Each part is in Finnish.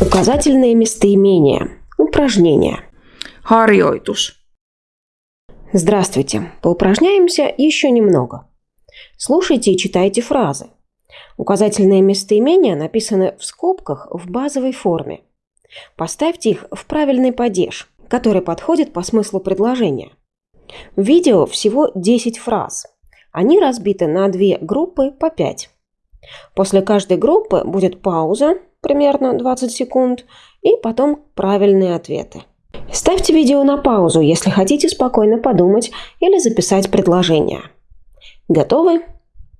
Указательные местоимения. Упражнения. Harjoitus. Здравствуйте. Поупражняемся еще немного. Слушайте и читайте фразы. Указательные местоимения написаны в скобках в базовой форме. Поставьте их в правильный падеж, который подходит по смыслу предложения. В видео всего 10 фраз. Они разбиты на две группы по 5. После каждой группы будет пауза, примерно 20 секунд, и потом правильные ответы. Ставьте видео на паузу, если хотите спокойно подумать или записать предложение. Готовы?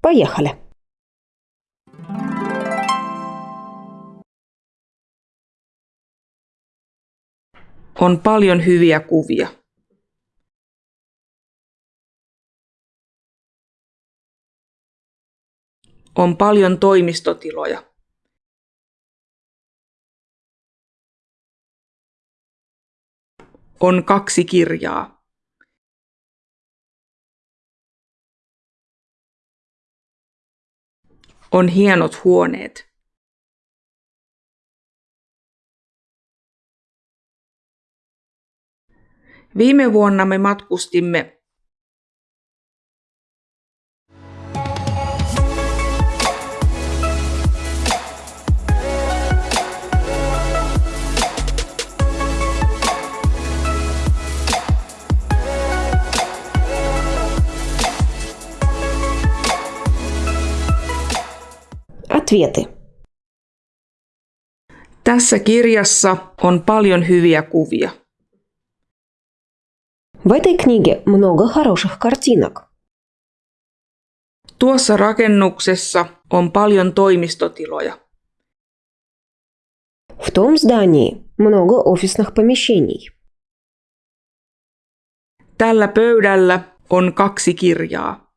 Поехали! On paljon hyviä kuvia. On paljon toimistotiloja. On kaksi kirjaa. On hienot huoneet. Viime vuonna me matkustimme Ответы. Tässä kirjassa on paljon hyviä kuvia. В этой книге много хороших картинок. Tuossa rakennuksessa on paljon toimistotiloja. В том здании много офисных помещений. Tällä pöydällä on kaksi kirjaa.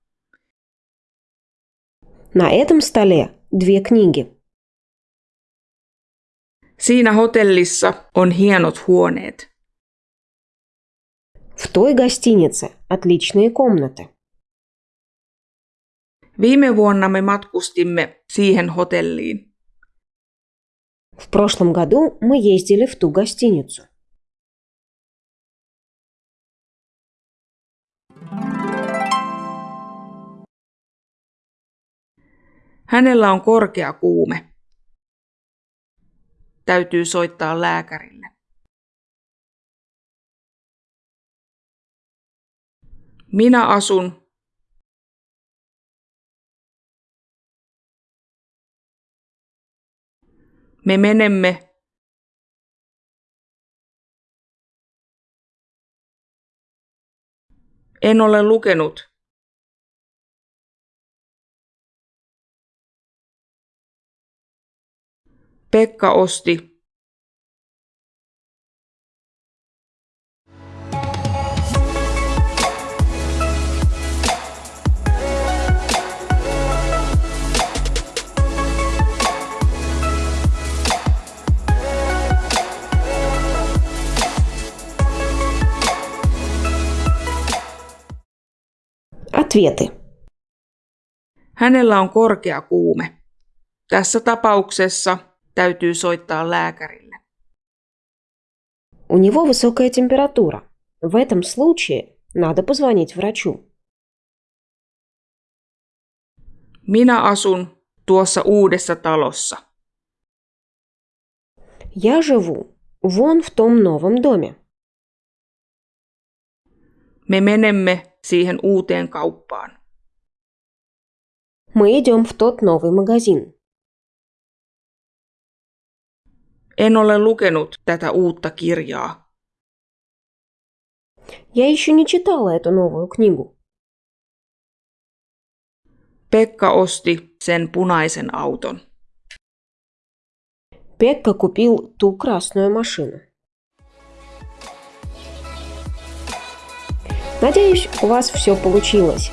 На этом столе две книги. Siinä hotellissa on hienot huoneet. В той гостинице отличные комнаты. Viime vuonna me matkustimme siihen hotelliin. В прошлом году мы ездили в ту гостиницу. Hänellä on korkea kuume. Täytyy soittaa lääkärille. Minä asun Me menemme En ole lukenut. Pekka osti Ответы. Hänellä on korkea kuume. Tässä tapauksessa täytyy soittaa lääkärille. У него высокая температура. В этом случае надо позвонить врачу. Minä asun tuossa uudessa talossa. Я живу вон в том новом доме. Me menemme siihen uuteen kauppaan. Мы идем в тот новый магазин. En ole lukenut tätä uutta kirjaa. Я еще не читала эту новую книгу. Pekka osti sen punaisen auton. Пекка купил ту красную машину. Надеюсь, у вас все получилось.